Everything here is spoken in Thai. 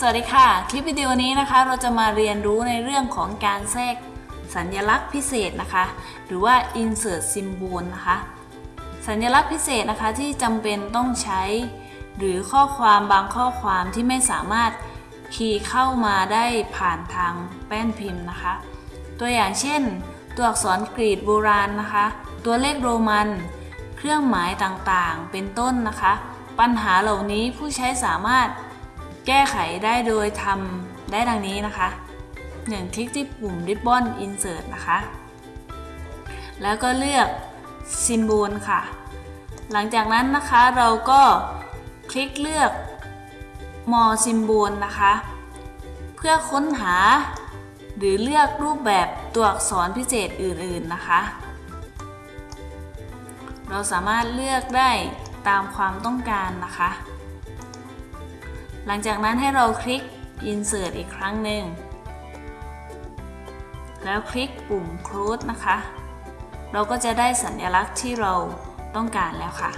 สวัสดีค่ะ คลิปวิดีโอนี้นะคะ เราจะมาเรียนรู้ในเรื่องของการแทรกสัญลักษณ์พิเศษนะคะ หรือว่า insert symbol นะคะ สัญลักษณ์พิเศษนะคะที่จำเป็นต้องใช้ หรือข้อความบางข้อความที่ไม่สามารถคีย์เข้ามาได้ผ่านทางแป้นพิมพ์นะคะ ตัวอย่างเช่น ตัวอักษรกรีกโบราณนะคะ ตัวเลขโรมัน เครื่องหมายต่างๆ เป็นต้นนะคะ ปัญหาเหล่านี้ผู้ใช้สามารถ แก้ไขได้โดยทำได้ดังนี้นะคะ 1. คลิกที่ปุ่ม Ribbon Insert นะคะ แล้วก็เลือก Symbol ค่ะ หลังจากนั้นนะคะเราก็คลิกเลือก More Symbol นะคะ เพื่อค้นหา หรือเลือกรูปแบบตัวอักษรพิเศษอื่นๆนะคะ เราสามารถเลือกได้ตามความต้องการนะคะ หลังจากนั้นให้เราคลิก Insert อีกครั้งหนึ่ง แล้วคลิกปุ่ม Close นะคะ เราก็จะได้สัญลักษณ์ที่เราต้องการแล้วค่ะ